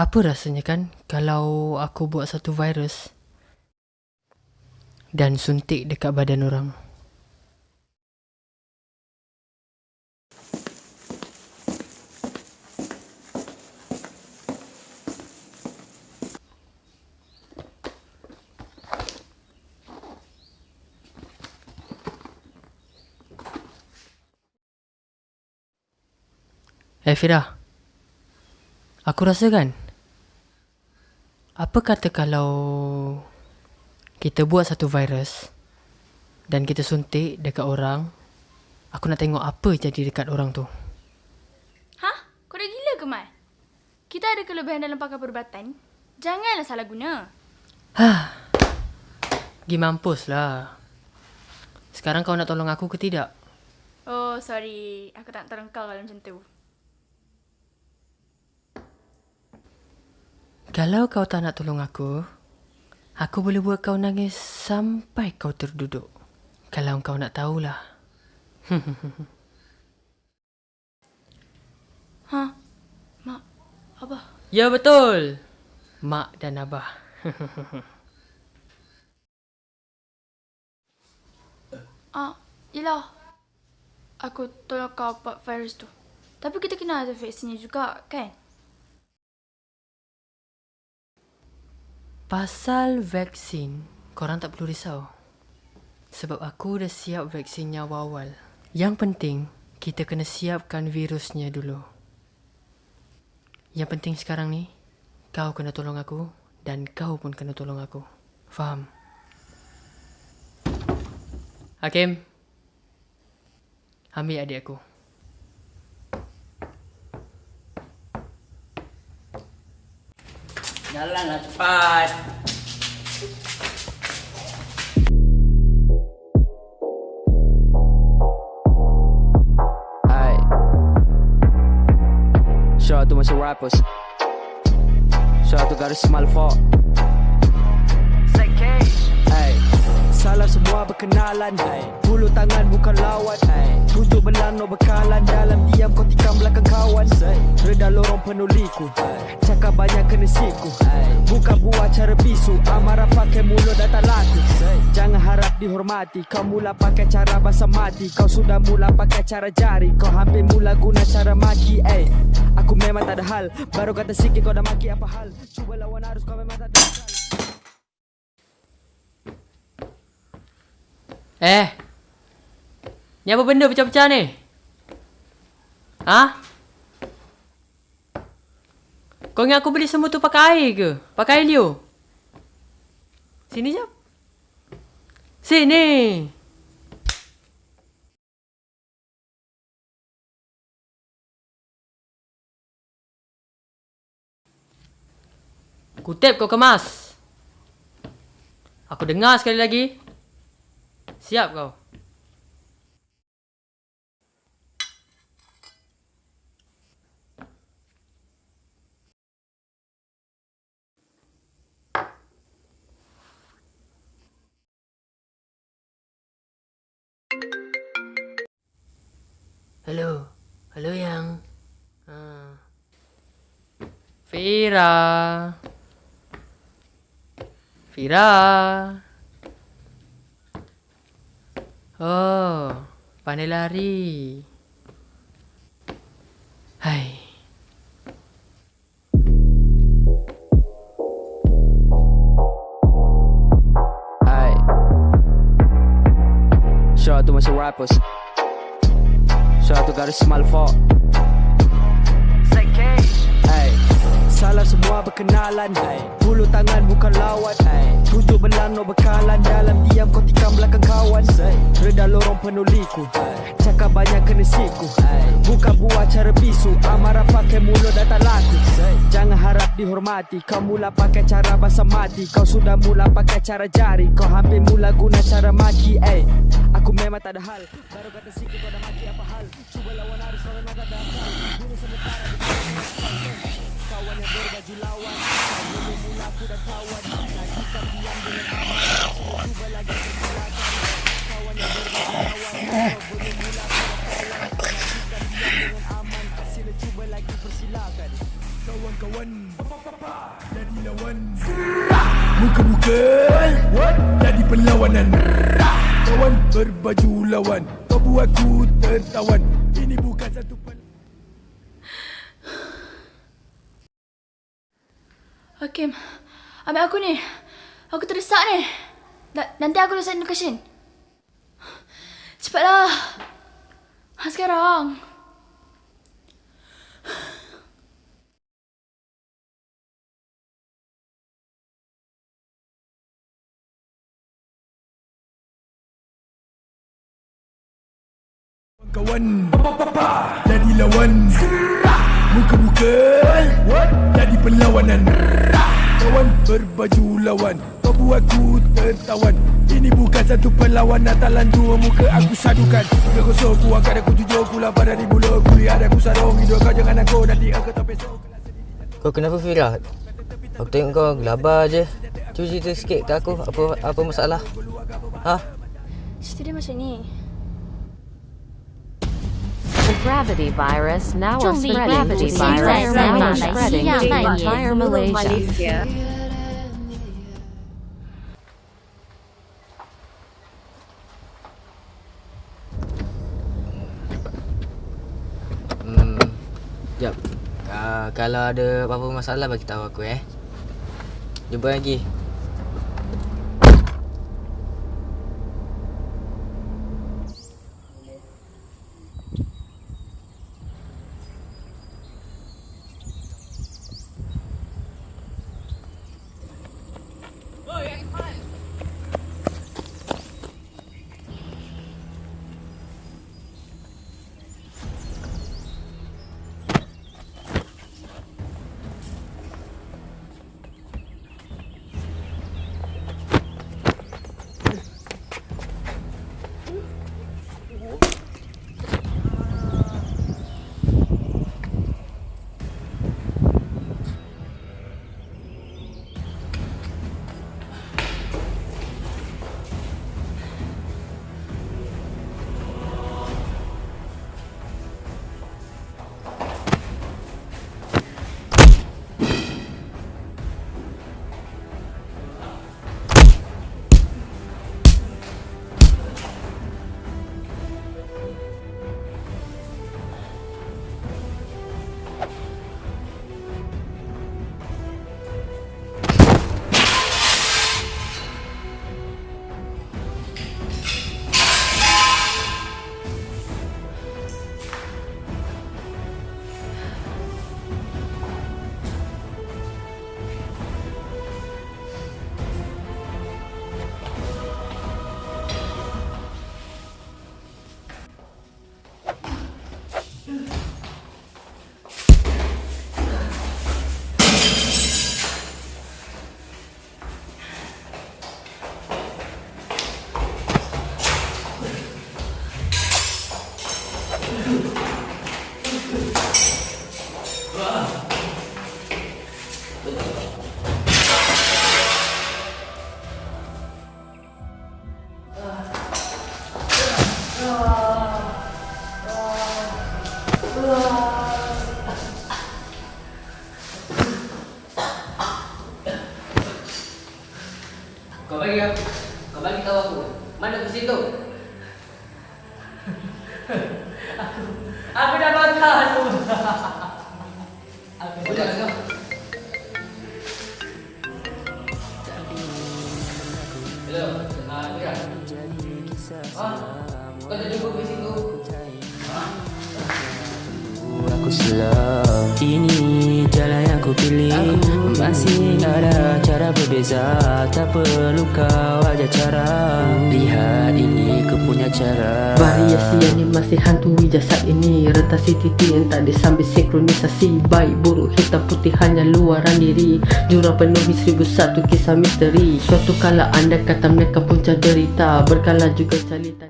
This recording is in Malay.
Apa rasanya kan kalau aku buat satu virus dan suntik dekat badan orang? Eh Fira Aku rasa kan Apa kata kalau Kita buat satu virus Dan kita suntik dekat orang Aku nak tengok apa jadi dekat orang tu Hah? Kau dah gila ke, Mai? Kita ada kelebihan dalam pakai perubatan. Janganlah salah guna. Hah Gi mampus lah Sekarang kau nak tolong aku ke tidak? Oh, sorry. Aku tak nak tolong kau kalau macam tu. Kalau kau tak nak tolong aku Aku boleh buat kau nangis sampai kau terduduk Kalau kau nak tahulah Ha? Mak, Abah. Ya betul Mak dan Abah Ah, yelah. Aku tolong kau buat virus tu. Tapi kita kena ada vaksinnya juga, kan? Pasal vaksin Korang tak perlu risau. Sebab aku dah siap vaksinnya awal-awal. Yang penting Kita kena siapkan virusnya dulu. Yang penting sekarang ni Kau kena tolong aku Dan kau pun kena tolong aku. Faham? Hakim? Ambil adik aku Jalanlah cepat. Shout out to my rappers. Shout out to Garis Malfo. Salam semua berkenalan. Bulu tangan bukan lawan. Tujuh belano bekalan Dalam diam kau tikam belakang kawan. Reda lorong penuliku. Cakap banyak kena siku. Bukan buat cara bisu Amarah pakai mulut dan tak laku. Jangan harap dihormati Kau mula pakai cara basa mati Kau sudah mula pakai cara jari Kau hampir mula guna cara maki Ay. Aku memang tak ada hal Baru kata sikit kau dah maki apa hal Cuba lawan arus kau memang tak ada hal Eh Ni apa benda pecah-pecah ni? Ha? Kau ingat aku beli semua tu pakai air ke? Pakai air liu? Sini jap Sini Kutip kau kemas Aku dengar sekali lagi Siap kau Hello. Hello yang. Ha. Fira. Fira. Oh, pandai lari. Hai. Ay. Shout out to my rappers. Shout out to Garis Malfo. Ay. Salam semua berkenalan. Bulu tangan bukan lawan. Belano bekalan Dalam diam kau tikam belakang kawan. Reda lorong penuliku Ay. Cakap banyak kena siku. Bukan buat cara bisu Amarah pakai mulut dan tak laku. Jangan harap dihormati Kau mula pakai cara basa mati Kau sudah mula pakai cara jari Kau hampir mula guna cara maki Ay memang tak ada hal. Baru kata siku kau dah mati apa hal? Cuba lawan arus orang nak ada akal Bunuh sementara di kawasan Kawan yang berbaju lawan Kau mula aku dah kawan. Nanti kau diam dengan aman Cuba lagi kegilakan Kawan yang berbaju lawan Kau boleh mula aku dah kawan. Nanti kau diam dengan aman Sila cuba lagi persilakan. Kawan-kawan Jadi lawan. Muka-muka Jadi perlawanan. Rah Kawan berbaju lawan Kau buatku tertawan Ini bukan satu perlawanan Hakim, ambil aku ni. Aku terdesak ni. Na- nanti aku dah send location. Cepatlah. Ha, sekarang. Kawan. Jadi lawan. Muka-muka. Jadi perlawanan. Kawan berbaju lawan. Kau buatku tertawan. Ini bukan satu perlawanan. Talan dua muka aku sadukan. Tiga kosong ku angkat aku tujuh Ku lapar dari mula Ku lihat aku sarung. Hidup kau jangan aku Nanti aku tak besok Kau kenapa Firat? Aku tengok kau gelabar je. Cuba cerita sikit ke aku. Apa apa masalah? Ha? Cerita dia macam ni. The gravity virus now are spreading. gravity The virus virus now are spreading to entire entire Malaysia. Hmm. Jap. Uh, kalau ada apa-apa masalah bagi tahu aku eh. Jumpa lagi. Kau bagi aku. Kau bagi tahu aku. Mana kursi tu? Aku dah makan tu. Budak kau. Hello. Ah, Mira. Ah, kau dah jumpa Aku slow Ini jalan yang ku pilih. Masih ada cara berbeza. Tak perlu kau ajar cara. Lihat ini ku punya cara. Variasi yang ni masih hantui jasad ini. Retasi titik yang tak disambil sinkronisasi. Baik buruk hitam putih hanya luaran diri. Jurang penuhi seribu satu kisah misteri. Suatu kala anda kata mereka punca derita Berkala juga calitan